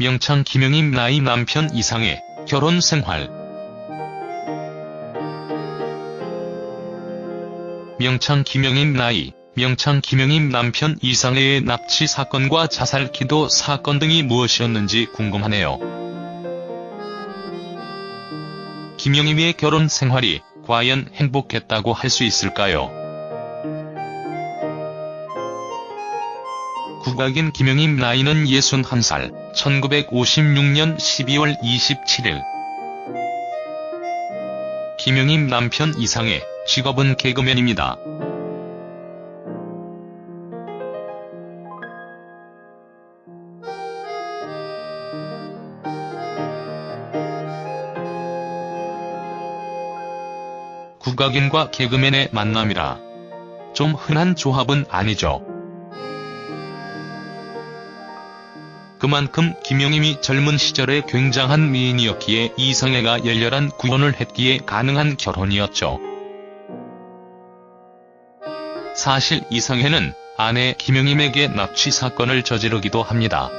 명창 김영임 나이 남편 이상의 결혼 생활 명창 김영임 나이 명창 김영임 남편 이상해의 납치 사건과 자살 기도 사건 등이 무엇이었는지 궁금하네요. 김영임의 결혼 생활이 과연 행복했다고 할 수 있을까요? 국악인 김영임 나이는 61살, 1956년 12월 27일. 김영임 남편 이상해, 직업은 개그맨입니다. 국악인과 개그맨의 만남이라 좀 흔한 조합은 아니죠. 그만큼 김영임이 젊은 시절에 굉장한 미인이었기에 이성애가 열렬한 구원을 했기에 가능한 결혼이었죠. 사실 이성애는 아내 김영임에게 납치 사건을 저지르기도 합니다.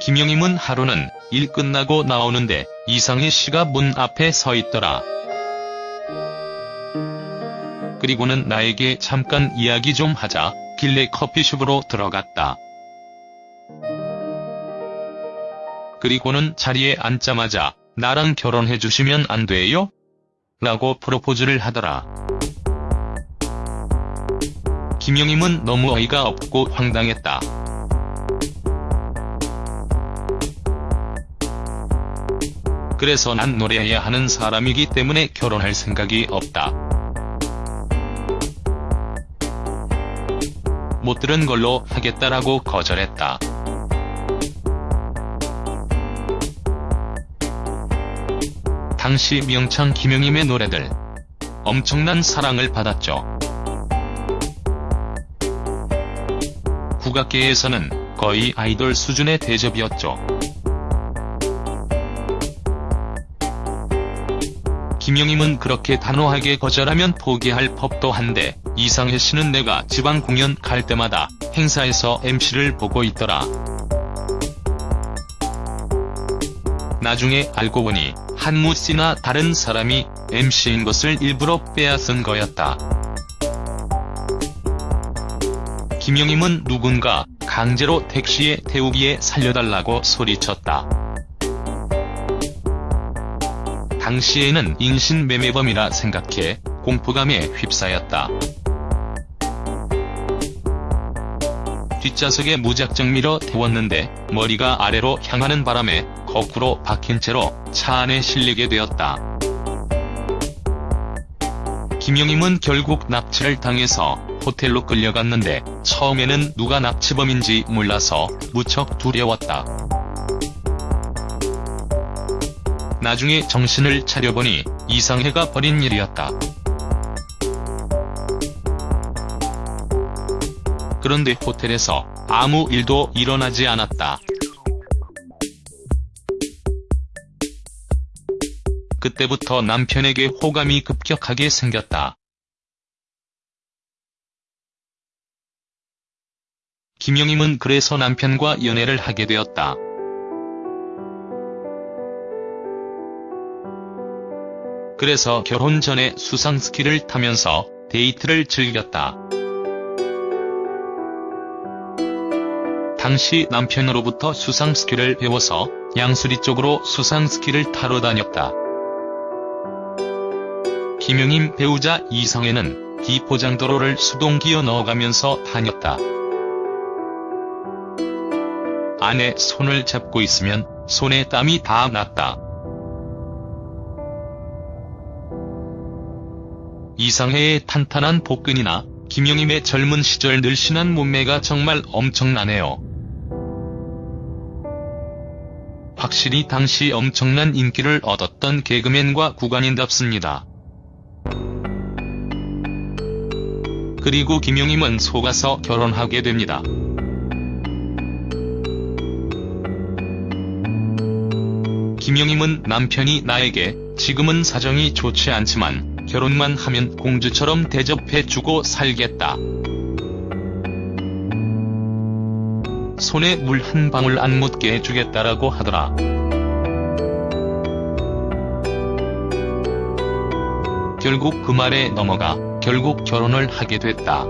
김영임은 하루는 일 끝나고 나오는데 이상희 씨가 문 앞에 서 있더라. 그리고는 나에게 잠깐 이야기 좀 하자 길래 커피숍으로 들어갔다. 그리고는 자리에 앉자마자 나랑 결혼해 주시면 안 돼요? 라고 프로포즈를 하더라. 김영임은 너무 어이가 없고 황당했다. 그래서 난 노래해야 하는 사람이기 때문에 결혼할 생각이 없다. 못 들은 걸로 하겠다라고 거절했다. 당시 명창 김영임의 노래들 엄청난 사랑을 받았죠. 국악계에서는 거의 아이돌 수준의 대접이었죠. 김영임은 그렇게 단호하게 거절하면 포기할 법도 한데 이상해 씨는 내가 지방 공연 갈 때마다 행사에서 MC를 보고 있더라. 나중에 알고 보니 한무 씨나 다른 사람이 MC인 것을 일부러 빼앗은 거였다. 김영임은 누군가 강제로 택시에 태우기에 살려달라고 소리쳤다. 당시에는 인신매매범이라 생각해 공포감에 휩싸였다. 뒷좌석에 무작정 밀어 태웠는데 머리가 아래로 향하는 바람에 거꾸로 박힌 채로 차 안에 실리게 되었다. 김영임은 결국 납치를 당해서 호텔로 끌려갔는데 처음에는 누가 납치범인지 몰라서 무척 두려웠다. 나중에 정신을 차려보니 이상해가 벌인 일이었다. 그런데 호텔에서 아무 일도 일어나지 않았다. 그때부터 남편에게 호감이 급격하게 생겼다. 김영임은 그래서 남편과 연애를 하게 되었다. 그래서 결혼 전에 수상스키를 타면서 데이트를 즐겼다. 당시 남편으로부터 수상스키를 배워서 양수리 쪽으로 수상스키를 타러 다녔다. 김용임 배우자 이성애는 비포장도로를 수동 기어 넣어가면서 다녔다. 아내 손을 잡고 있으면 손에 땀이 다 났다. 이상해의 탄탄한 복근이나 김영임의 젊은 시절 늘씬한 몸매가 정말 엄청나네요. 확실히 당시 엄청난 인기를 얻었던 개그맨과 구간인답습니다. 그리고 김용임은 속아서 결혼하게 됩니다. 김용임은 남편이 나에게 지금은 사정이 좋지 않지만 결혼만 하면 공주처럼 대접해주고 살겠다. 손에 물 한 방울 안 묻게 해주겠다라고 하더라. 결국 그 말에 넘어가 결국 결혼을 하게 됐다.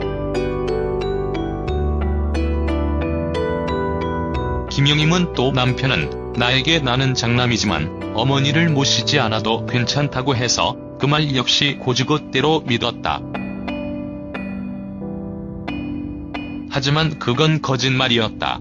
김영임은 또 남편은 나에게 나는 장남이지만 어머니를 모시지 않아도 괜찮다고 해서 그 말 역시 고지것대로 믿었다. 하지만 그건 거짓말이었다.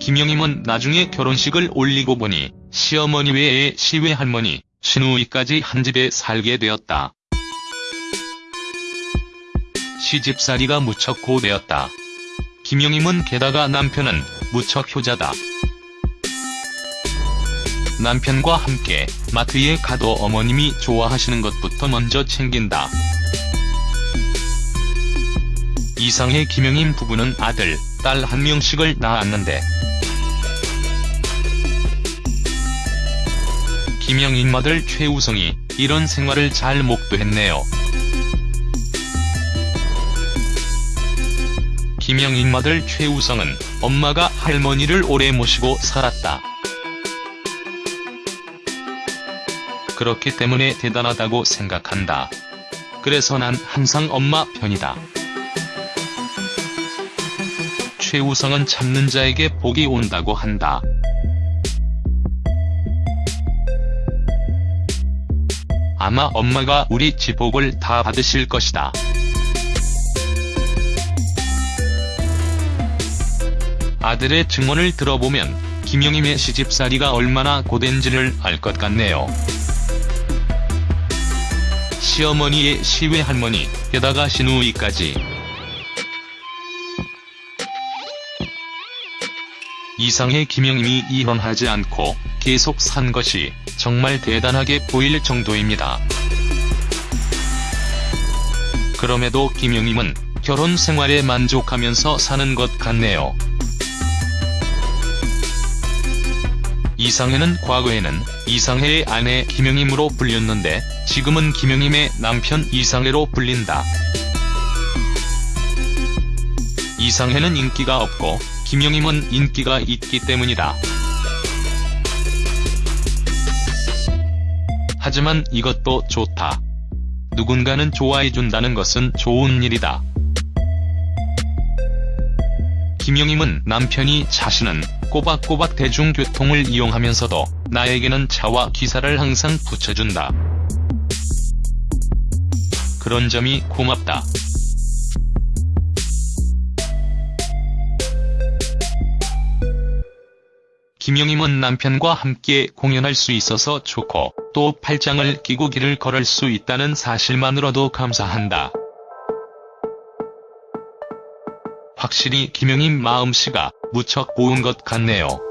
김영임은 나중에 결혼식을 올리고 보니 시어머니 외에 시외할머니, 시누이까지 한 집에 살게 되었다. 시집살이가 무척 고되었다. 김영임은 게다가 남편은 무척 효자다. 남편과 함께 마트에 가도 어머님이 좋아하시는 것부터 먼저 챙긴다. 이상의 김영임 부부는 아들, 딸 한 명씩을 낳았는데 김영임 아들 최우성이 이런 생활을 잘 목도했네요. 김영임 아들 최우성은 엄마가 할머니를 오래 모시고 살았다. 그렇기 때문에 대단하다고 생각한다. 그래서 난 항상 엄마 편이다. 최우성은 참는 자에게 복이 온다고 한다. 아마 엄마가 우리 지복을 다 받으실 것이다. 아들의 증언을 들어보면 김영임의 시집살이가 얼마나 고된지를 알 것 같네요. 시어머니의 시외할머니, 게다가 시누이까지. 이상의 김영임이 이혼하지 않고 계속 산 것이 정말 대단하게 보일 정도입니다. 그럼에도 김영임은 결혼 생활에 만족하면서 사는 것 같네요. 이상해는 과거에는 이상해의 아내 김영임으로 불렸는데 지금은 김영임의 남편 이상해로 불린다. 이상해는 인기가 없고 김영임은 인기가 있기 때문이다. 하지만 이것도 좋다. 누군가는 좋아해준다는 것은 좋은 일이다. 김영임은 남편이 자신은 꼬박꼬박 대중교통을 이용하면서도 나에게는 차와 기사를 항상 붙여준다. 그런 점이 고맙다. 김영임은 남편과 함께 공연할 수 있어서 좋고 또 팔짱을 끼고 길을 걸을 수 있다는 사실만으로도 감사한다. 확실히 김영임 마음씨가 무척 고운 것 같네요.